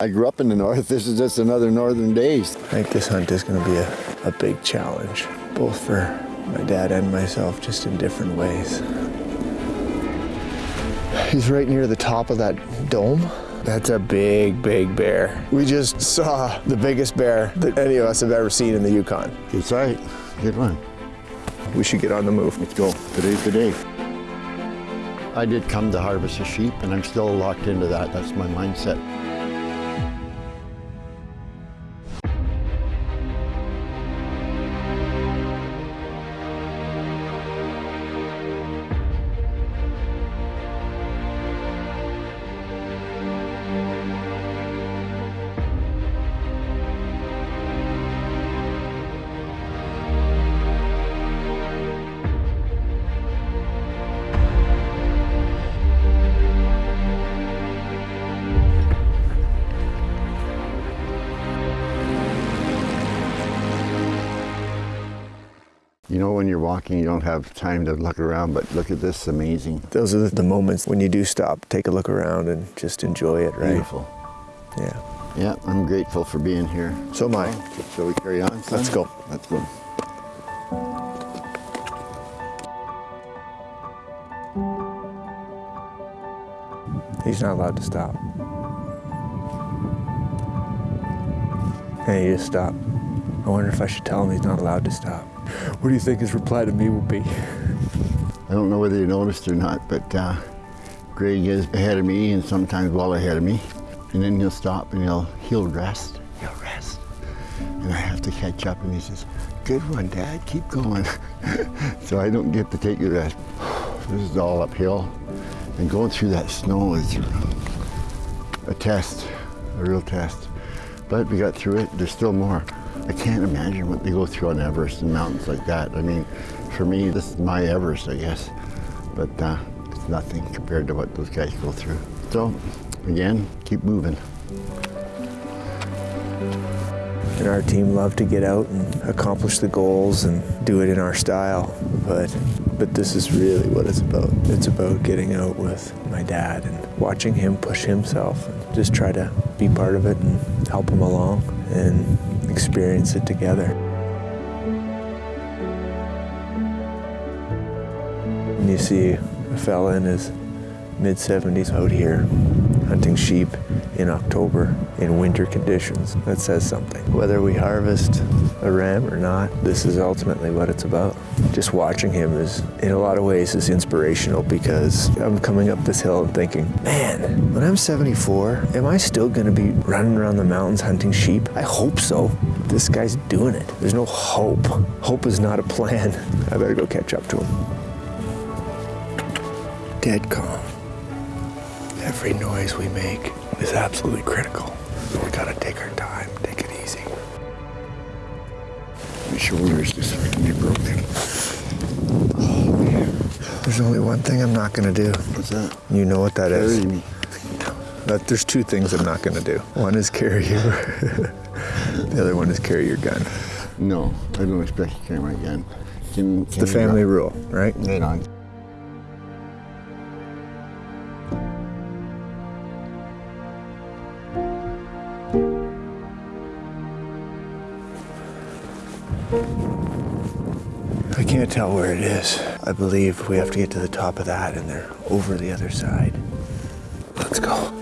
I grew up in the north. This is just another northern days. I think this hunt is going to be a, a big challenge, both for my dad and myself, just in different ways. He's right near the top of that dome. That's a big, big bear. We just saw the biggest bear that any of us have ever seen in the Yukon. Good sight. Good one. We should get on the move. Let's go. Today's the day. I did come to harvest a sheep, and I'm still locked into that. That's my mindset. You know, when you're walking, you don't have time to look around, but look at this, amazing. Those are the moments when you do stop, take a look around, and just enjoy it, right? Beautiful. Yeah. Yeah, I'm grateful for being here. So am I. Shall we carry on? son? Let's go. Let's go. He's not allowed to stop. And he just stopped. I wonder if I should tell him he's not allowed to stop. What do you think his reply to me will be? I don't know whether you noticed or not, but uh, Greg is ahead of me and sometimes well ahead of me. And then he'll stop and he'll he'll rest. He'll rest. And I have to catch up and he says, Good one, Dad, keep going. so I don't get to take the rest. This is all uphill. And going through that snow is a test, a real test. But we got through it. There's still more. I can't imagine what they go through on Everest and mountains like that. I mean, for me, this is my Everest, I guess. But uh, it's nothing compared to what those guys go through. So, again, keep moving. And our team love to get out and accomplish the goals and do it in our style. But but this is really what it's about. It's about getting out with my dad and watching him push himself and just try to be part of it and help him along and experience it together. And you see a fella in his mid 70s out here hunting sheep in October in winter conditions. That says something. Whether we harvest a ram or not, this is ultimately what it's about. Just watching him is, in a lot of ways, is inspirational because I'm coming up this hill and thinking, man, when I'm 74, am I still gonna be running around the mountains hunting sheep? I hope so. This guy's doing it. There's no hope. Hope is not a plan. I better go catch up to him. Dead calm. Every noise we make is absolutely critical. We gotta take our time, take it easy. My shoulders just freaking broken. Oh, there's only one thing I'm not gonna do. What's that? You know what that is. Carry me. But there's two things I'm not gonna do. One is carry you. the other one is carry your gun. No, I don't expect you to carry my gun. Can, It's the family rule, right? Right on. I can't tell where it is. I believe we have to get to the top of that and they're over the other side. Let's go.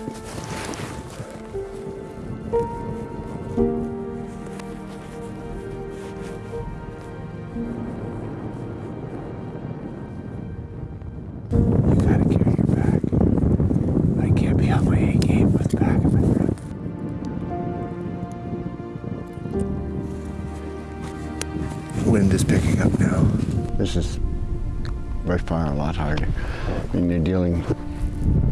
Wind is picking up now. This is by far a lot harder. When you're dealing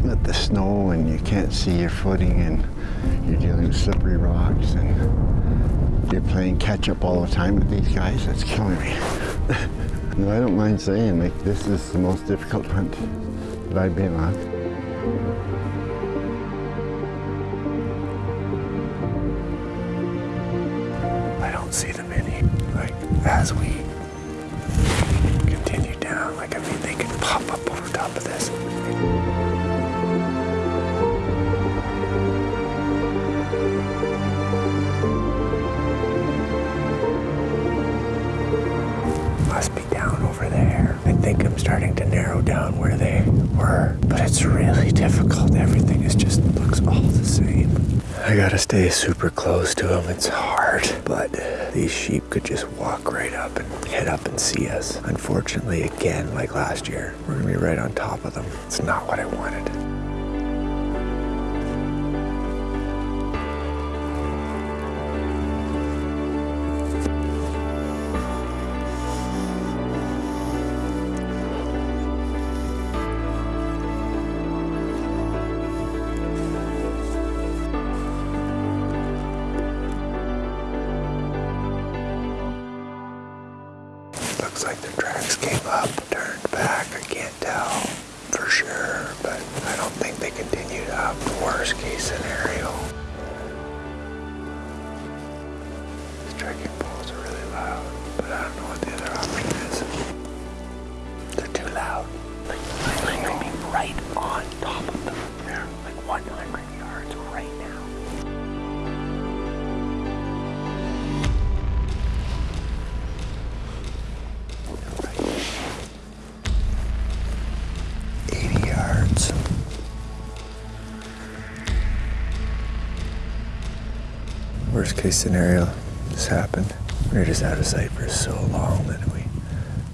with the snow and you can't see your footing and you're dealing with slippery rocks and you're playing catch up all the time with these guys, that's killing me. no, I don't mind saying like this is the most difficult hunt that I've been on. I don't see them any. Like, as we continue down, like, I mean, they could pop up over top of this. I gotta stay super close to them. It's hard, but these sheep could just walk right up and head up and see us. Unfortunately, again, like last year, we're gonna be right on top of them. It's not what I wanted. Looks like the tracks came up, turned back. I can't tell for sure, but I don't think they continued up. Worst case scenario. These trekking poles are really loud, but I don't know what the other option is. Worst case scenario, this happened. We were just out of sight for so long that we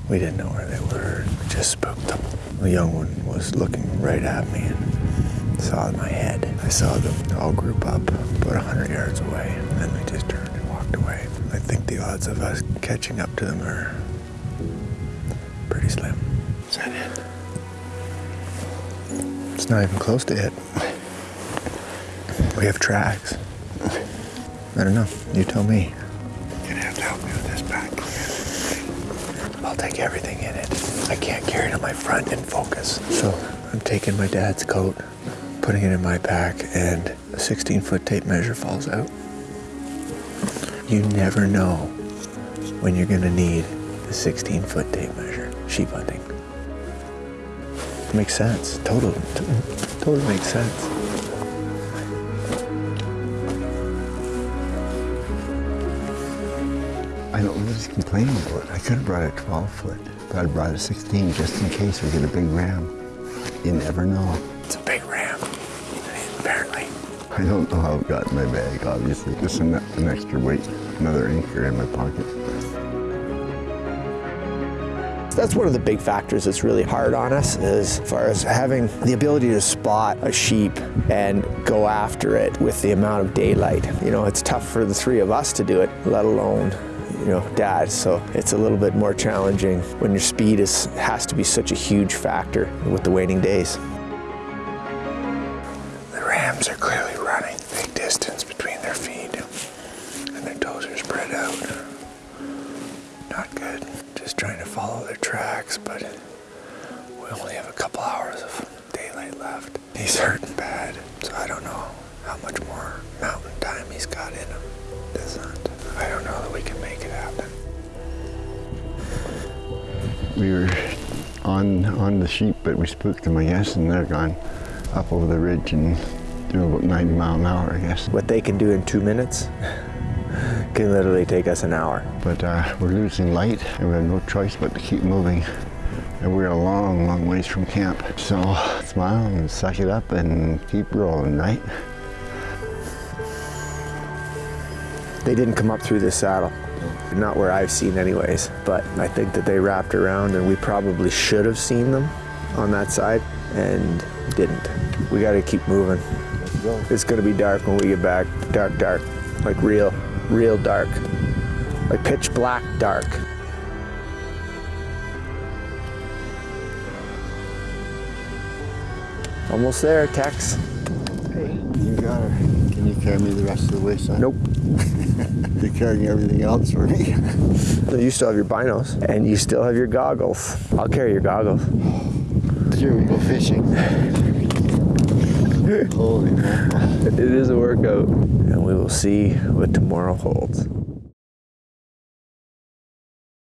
we didn't know where they were. We just spooked them. The young one was looking right at me and saw my head. I saw them all group up about 100 yards away, and then we just turned and walked away. I think the odds of us catching up to them are pretty slim. Is that it? It's not even close to it. We have tracks. I don't know. You tell me. You're gonna have to help me with this back. I'll take everything in it. I can't carry it on my front and focus. So I'm taking my dad's coat, putting it in my pack, and a 16 foot tape measure falls out. You never know when you're gonna need a 16 foot tape measure. Sheep hunting. Makes sense. Totally. Totally makes sense. I don't know who's complaining about it. I could have brought a 12 foot, but I brought a 16 just in case we get a big ram. You never know. It's a big ram. Apparently. I don't know how it got in my bag, obviously. Just an, an extra weight, another anchor in my pocket. That's one of the big factors that's really hard on us as far as having the ability to spot a sheep and go after it with the amount of daylight. You know, it's tough for the three of us to do it, let alone you know, dad. So it's a little bit more challenging when your speed is has to be such a huge factor with the waiting days. The rams are clearly running big distance between their feet, and their toes are spread out. Not good. Just trying to follow their tracks, but we only have a couple hours of daylight left. He's hurting bad, so I don't know how much more mountain time he's got in him. This hunt. I don't know that we can make We were on on the sheep, but we spooked them, I guess, and they're gone up over the ridge and doing about 90 mile an hour, I guess. What they can do in two minutes can literally take us an hour. But uh, we're losing light, and we have no choice but to keep moving. And we're a long, long ways from camp. So smile and suck it up and keep rolling, right? They didn't come up through this saddle. Not where I've seen anyways, but I think that they wrapped around and we probably should have seen them on that side and didn't. We gotta keep moving. It's gonna be dark when we get back. Dark, dark. Like real, real dark. Like pitch black dark. Almost there, Tex. Hey, you got her. Can you carry me the rest of the way, son? Nope. You're carrying everything else for me. You still have your binos and you still have your goggles. I'll carry your goggles. Here we go fishing. Holy mackerel. It is a workout. And we will see what tomorrow holds.